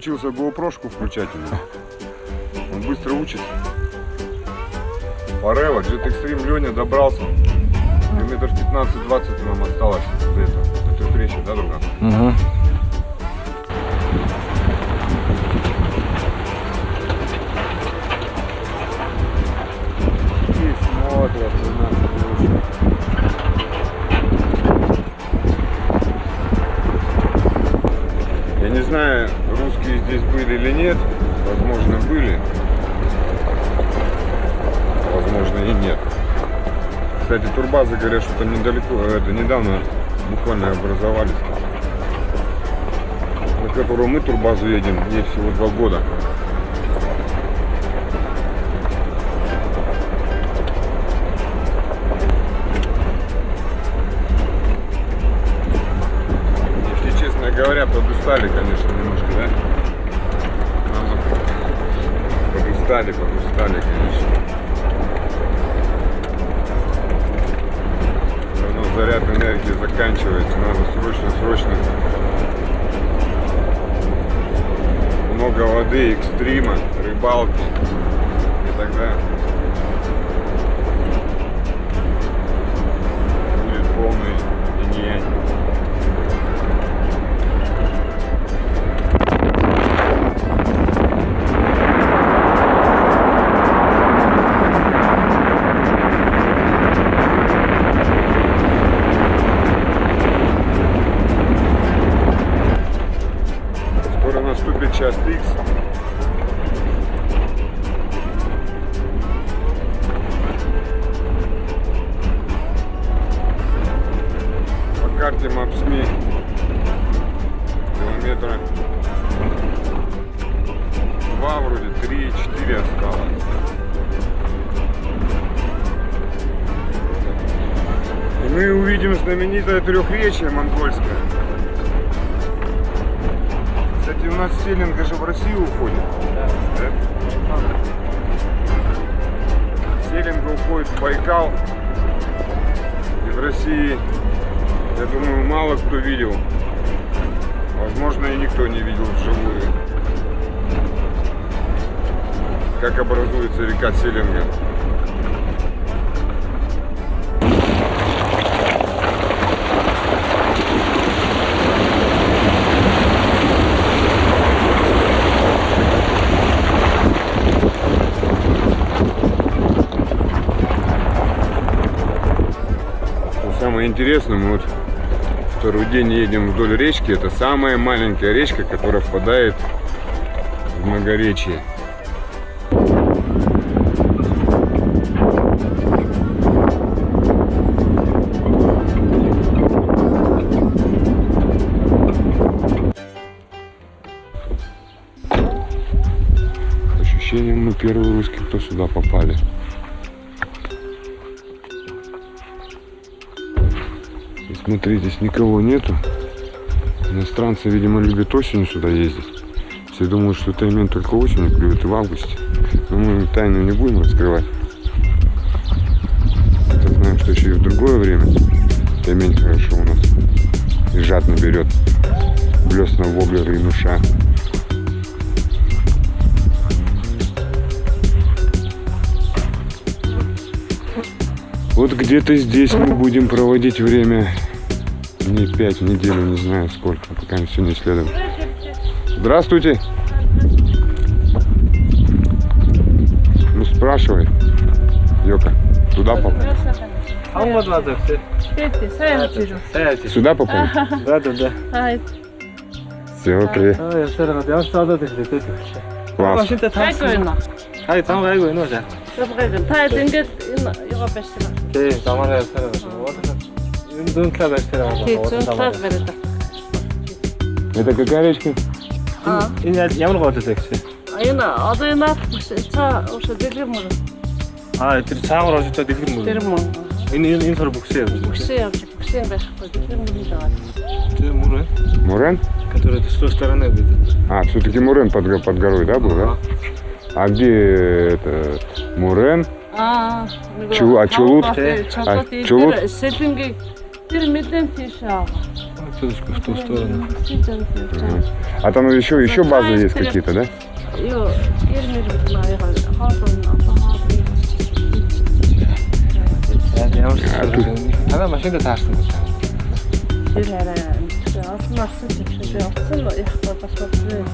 научился GoPro-шку включать. Он быстро учится. Парева, Jet Extreme Леня добрался. Километров 15-20 нам осталось до этого. Это встреча, да, друга? Угу. Кстати, турбазы говорят, что там недалеко, э, это недавно буквально образовались. На которую мы турбазу едем, ей всего два года. Если честно говоря, подустали, конечно, немножко, да? Подустали, подустали, конечно. Заряд энергии заканчивается, надо срочно, срочно. Много воды, экстрима, рыбалки. И тогда будет карте Мапсми километра два вроде, три, четыре осталось. И мы увидим знаменитое трехречие монгольское. Кстати, у нас селинга же в Россию уходит. Да. Селинга уходит в Байкал. И в России, я думаю, мало кто видел. Возможно, и никто не видел вживую. Как образуется река Селинга. Что самое интересное, вот второй день едем вдоль речки. Это самая маленькая речка, которая впадает в многоречие. По ощущениям, мы первые русские, кто сюда попали. И смотри, здесь никого нету. Иностранцы, видимо, любят осенью сюда ездить. Все думают, что Таймен только осенью клюет и в августе. Но мы тайну не будем раскрывать. Это знаем, что еще и в другое время Таймень хорошо у нас и жадно берет блесна воблеры и нуша. Вот где-то здесь мы будем проводить время дней 5 в неделю, не знаю сколько, пока мы все не исследуем. Здравствуйте! Ну спрашивай, Йока, туда попал? Алмадвада все. Сюда попал? Да, да, да. Все, привет. Класс. Хай, там гайгой, ну же. Таа зингээд энэ Европ байна шүү дээ. Тий, замаар ясаар байна бариад. Это какая речка? Аа. энэ яаж- ямар гол вэ гэж Энэ одоо энэ наад цаа ууш дэлгэр мөр. аа тэр цаагаар орж байгаа дэлгэр Тэр мөр мөр. энэ энэ энэ сар бүксээ явж байна Бүксэн явж бүксэн байхгүй. Дэлгэр мөр даа. тэр мөр э Мурен? который с той стороны будет А, все-таки Мурен под, под горой, да, был, да? А где это Мурен? Чу- а Чулут? Чулут. А, Чулут? Термиден тиша. Тут в ту сторону. А там еще, еще базы есть какие-то, да? Başını da tersin. Ирара. Асмарсы типши бяцсан яхта басбаты.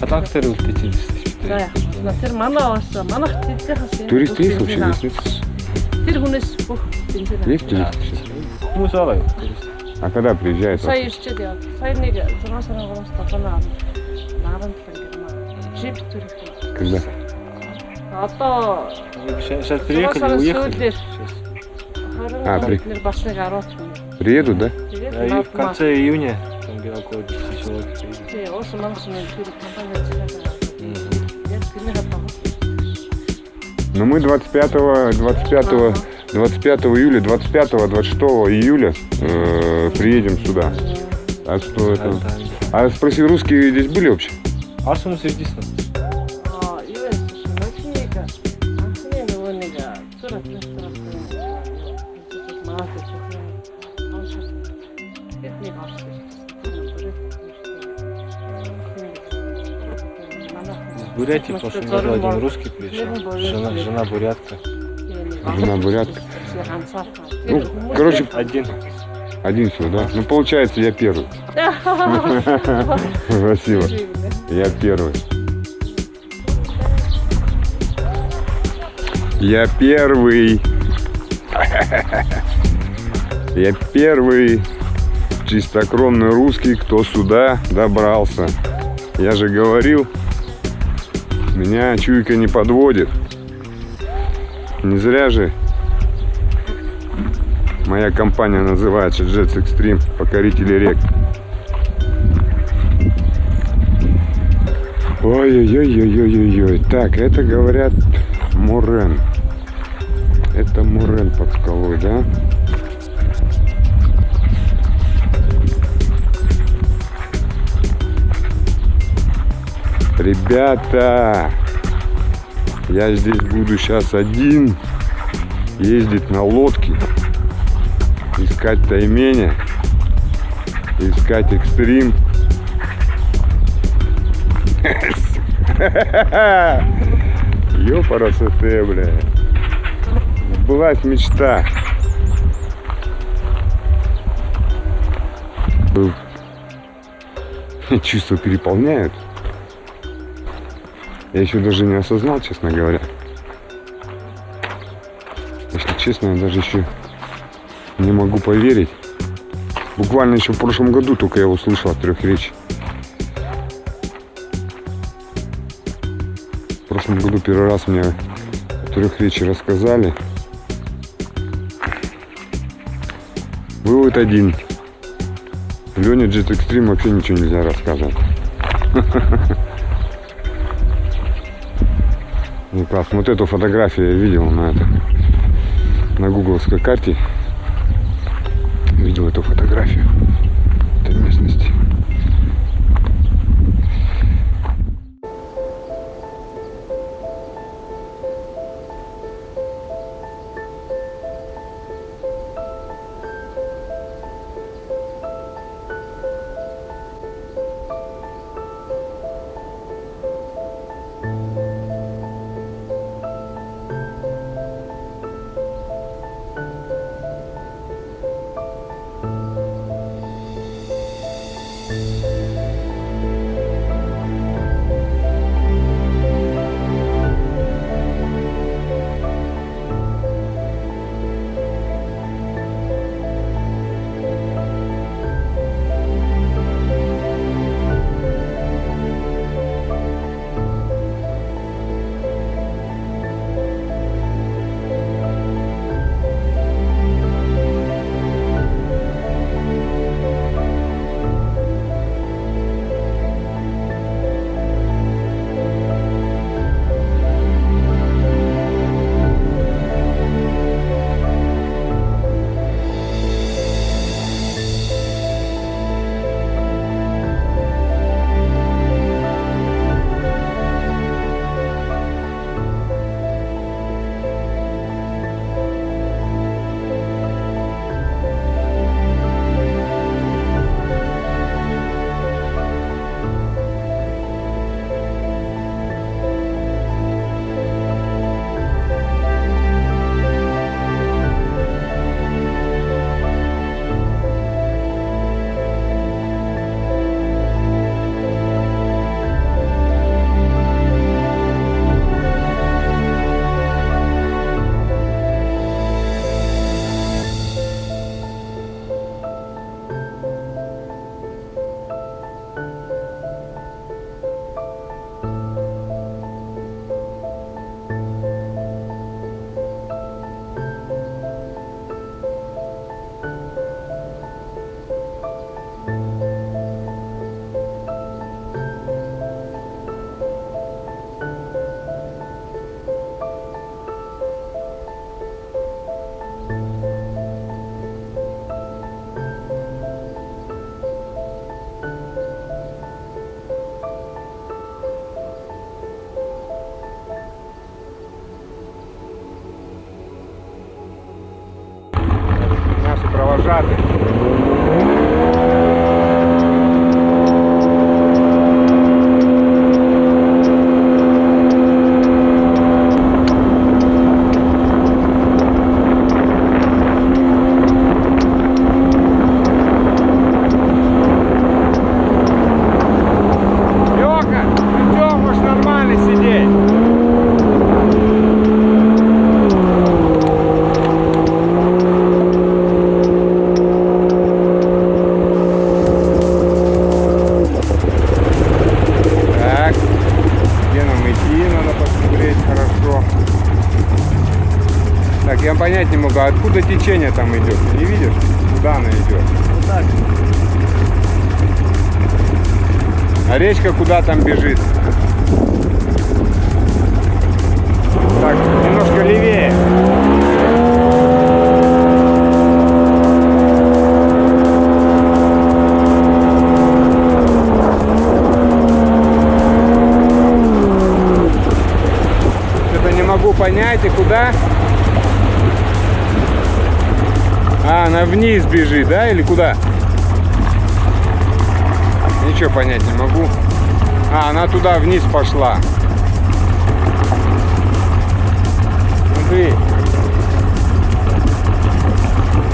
Катактер үлдээч За яах. Тэр манай авааса манах тэдтэй хас. Турист есть вообще хүнээс бүх бензин. Есть туристы? Юу? А когда приезжает? Сая ирчээд яа. Сая нэг 6 сарын 3-аас татана. Наран тэнгэр Жип төрөх. Когда? Одоо Сейчас приехали, уехали. А, при- 20 нэр бас нэг 10 хүн. Приедут, да? И в конце июня там где около 10 человек приедет. Но мы 25, 25, 25 июля, 25, 26 июля э, приедем сюда. А что это? А спроси, русские здесь были вообще? Арсумус единственно. Аа, юу вэ? Машиныг анхны нөгөө нэг зүр администратор маад Техник орсон. Из Бурятии прошлом году один русский приезжал. Жена, жена бурятка. Жена бурятка. Ну, короче, Один. один всего, да? Ну, получается, я первый. Спасибо. Я первый. Я первый. Я первый чистокровный русский, кто сюда добрался. Я же говорил, меня чуйка не подводит. Не зря же моя компания называется Jets Extreme, покорители рек. Ой-ой-ой-ой-ой-ой. Так, это говорят Мурен. Это Мурен под скалой, да? Ребята, я здесь буду сейчас один ездить на лодке, искать тайменя, искать экстрим. Ёпарасоте, бля. Сбылась мечта. Чувства переполняют. Я еще даже не осознал, честно говоря. Если честно, я даже еще не могу поверить. Буквально еще в прошлом году только я услышал от трех речь. В прошлом году первый раз мне трех речи рассказали. Вывод один. Лене Jet Extreme вообще ничего нельзя рассказывать. Не прав. Вот эту фотографию я видел на это на гугловской карте. Видел эту фотографию течение там идет? Не видишь? Куда оно идет? Вот так. А речка куда там бежит? Так, немножко левее. Понять, и куда? Она вниз бежит, да, или куда? Ничего понять не могу. А, она туда вниз пошла. Смотри.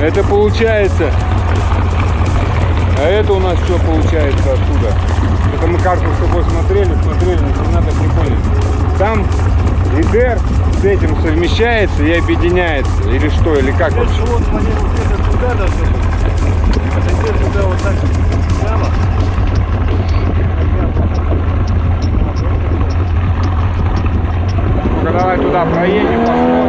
Это получается. А это у нас что получается оттуда? Это мы карту с тобой смотрели, смотрели, но не надо поняли. Там ИДР с этим совмещается и объединяется. Или что, или как вообще? Туда должны быть. А теперь туда вот так прямо. Ну-ка давай туда проедем, посмотрим.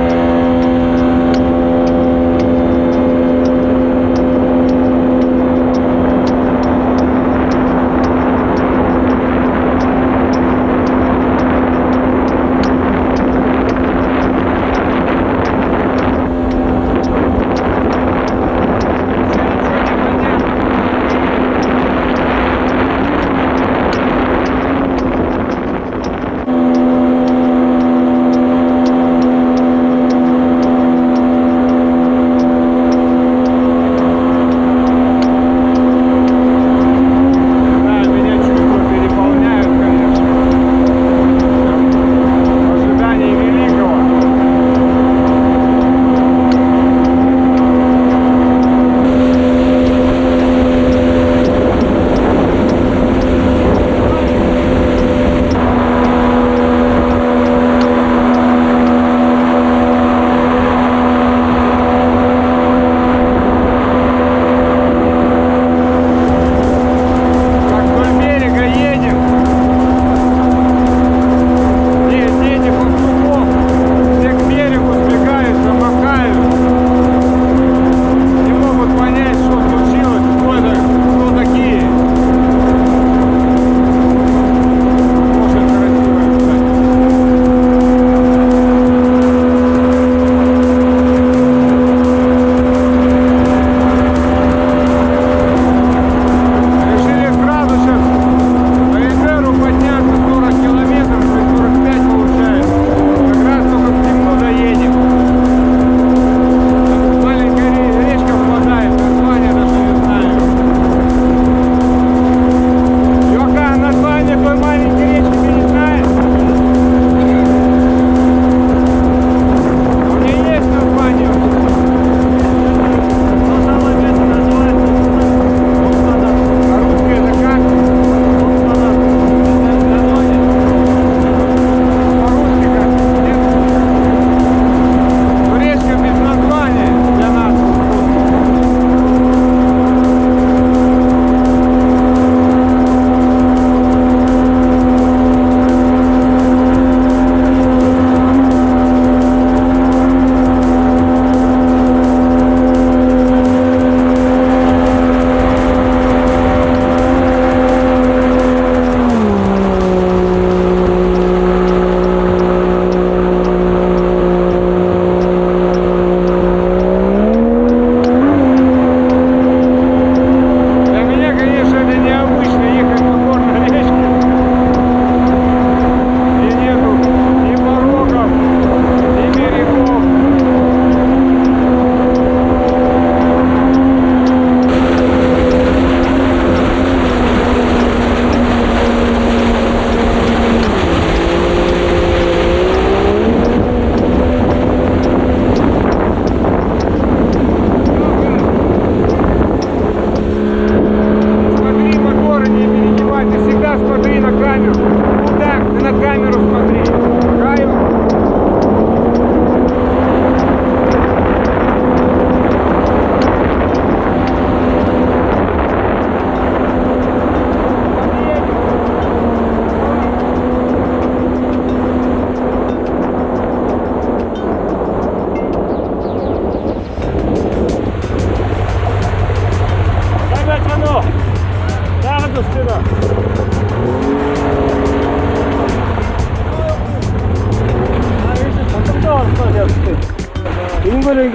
камеру. Ну так, ты на камеру смотри.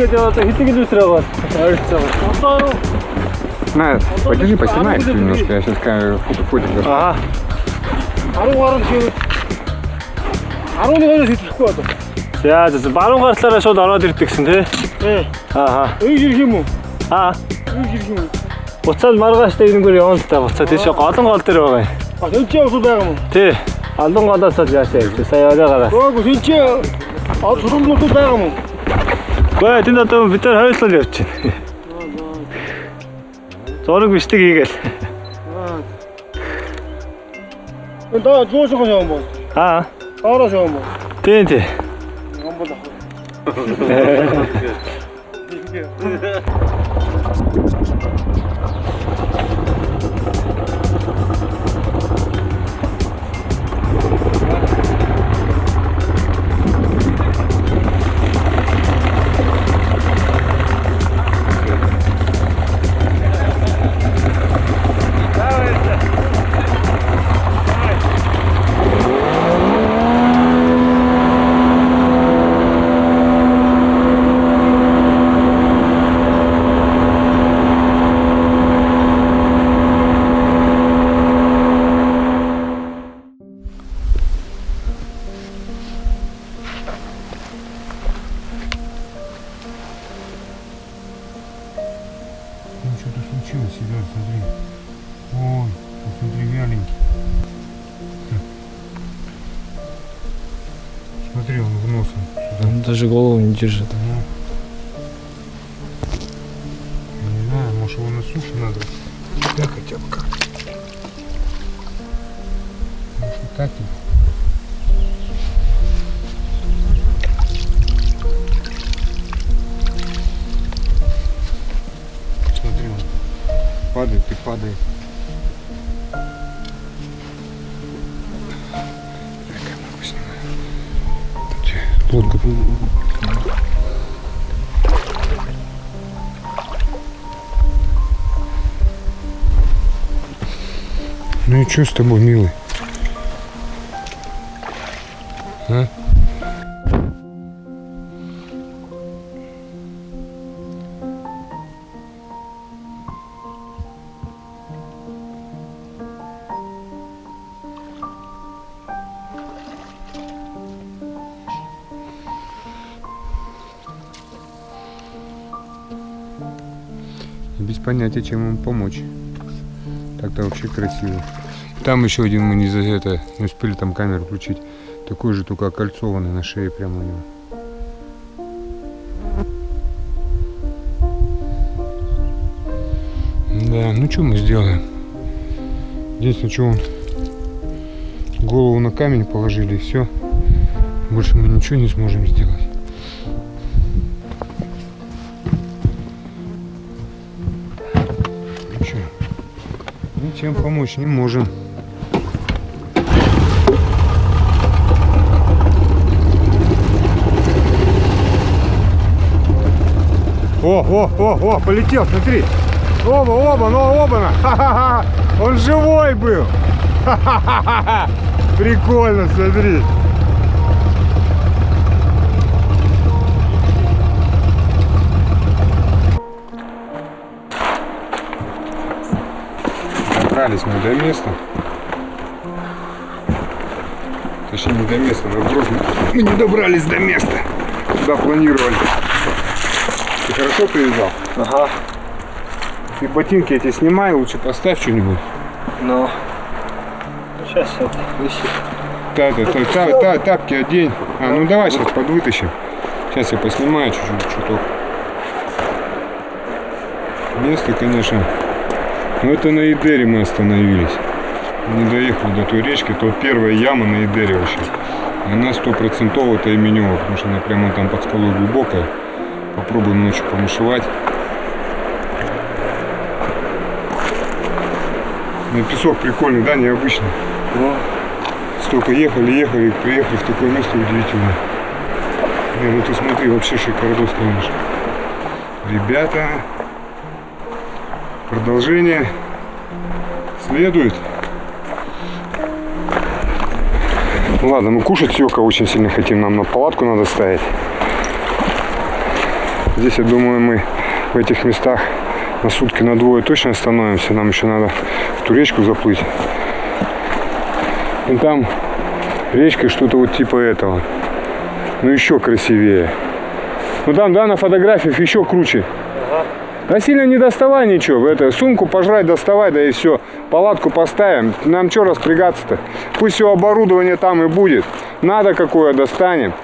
Ингээд яваад хэдийг л үсрээ бол ойрцоо. Одоо? На, подержи, поснимай немножко, я сейчас фото фотик. Аа. 10 гаруй шиг 11-оос идэхгүй одоо. За за баруун гартлаараа шууд ороод ирдэг гэсэн тий. Э. Аа. Үй ирэх юм уу? Аа. Үй ирэх юм уу? Буцаад маргааштай ирэнгээр явна л та буцаад тийш голон гол дээр байгаа юм. А энэ чи усуу байгаа юм уу? Тий. Алан голоос л яашаа гэж сая оройгоо. Гөөг энэ чи а сургуулиуд байгаа юм уу? Гүй тэнд одоо бид нар хоёулаа явж байна. Зураг бичлэг хийгээл. Энэ доо зуусах юм бол. Аа. Доороос юм бол. Тий тий. Юм бол ах. Где? Лодка. Ну и что с тобой, милый? Без понятия, чем ему помочь. Так-то вообще красиво. Там еще один мы не за это не успели там камеру включить. Такой же, только окольцованный на шее прямо у него. Да, ну что мы сделаем? Что он голову на камень положили и все. Больше мы ничего не сможем сделать. Ничем помочь не можем. О, о, о, о, полетел, смотри. Оба, оба, ну оба. Ха-ха-ха. Он живой был. Ха-ха-ха. Прикольно, смотри. Добрались мы до места. Точнее, не до места, наоборот, мы не добрались до места, куда планировали. Ты хорошо привязал? Ага. Ты ботинки эти снимай, лучше поставь что-нибудь. Ну. Сейчас это висит. Та, та, та, та- та- тапки одень. А, ну давай сейчас подвытащим. Сейчас я поснимаю чуть-чуть, чуток. Место, конечно. Ну это на Идере мы остановились. Не доехали до той речки, то первая яма на Идере вообще. Она стопроцентово это именева, потому что она прямо там под скалой глубокая. Попробуем ночью помышевать. На песок прикольный, да, необычный. Ну, Столько ехали, ехали, приехали в такое место удивительное. Не, ну ты смотри, вообще шикардос, конечно. Ребята, продолжение следует. Ладно, мы кушать Йока очень сильно хотим, нам на палатку надо ставить. Здесь, я думаю, мы в этих местах на сутки на двое точно остановимся. Нам еще надо в ту речку заплыть. И там речка что-то вот типа этого. Ну еще красивее. Ну там, да, на фотографиях еще круче. Да сильно не доставай ничего. Это, сумку пожрать доставай, да и все. Палатку поставим. Нам что распрягаться-то? Пусть все оборудование там и будет. Надо какое достанем.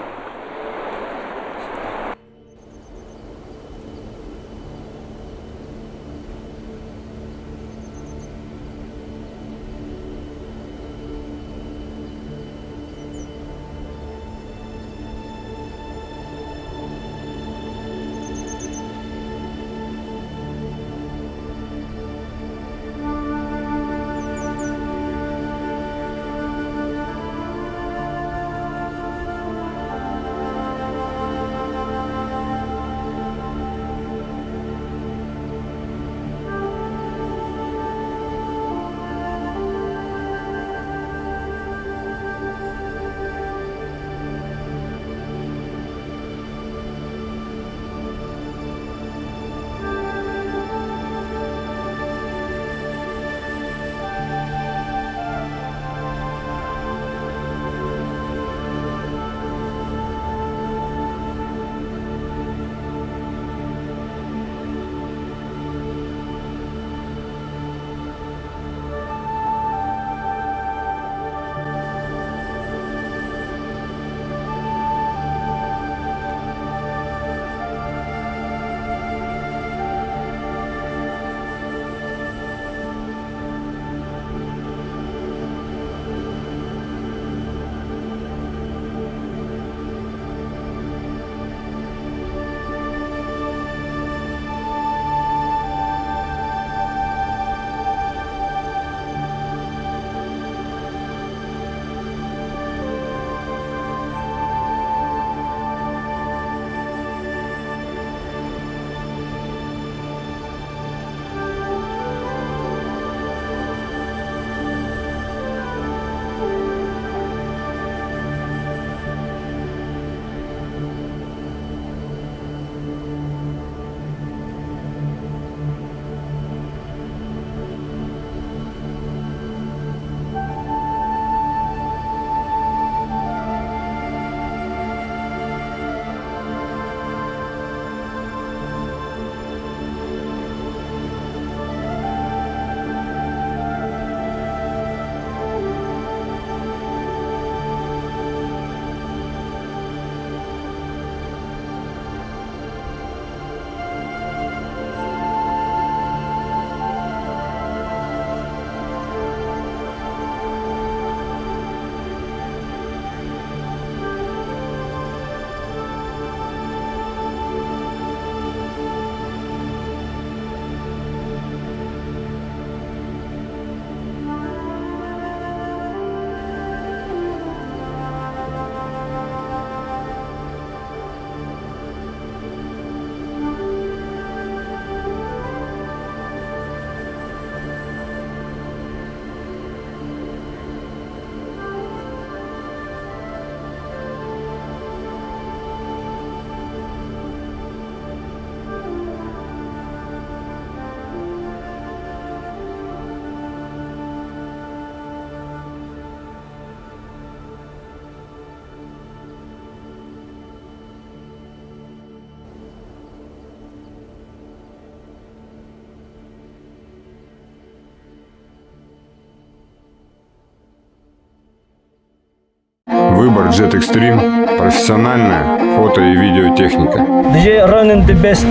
Выбор Jet Extreme – профессиональная фото- и видеотехника. DJ running the best.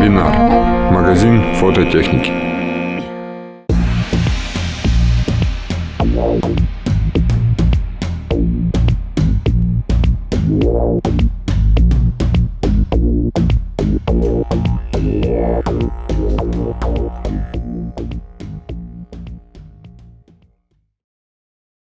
Бинар – магазин фототехники.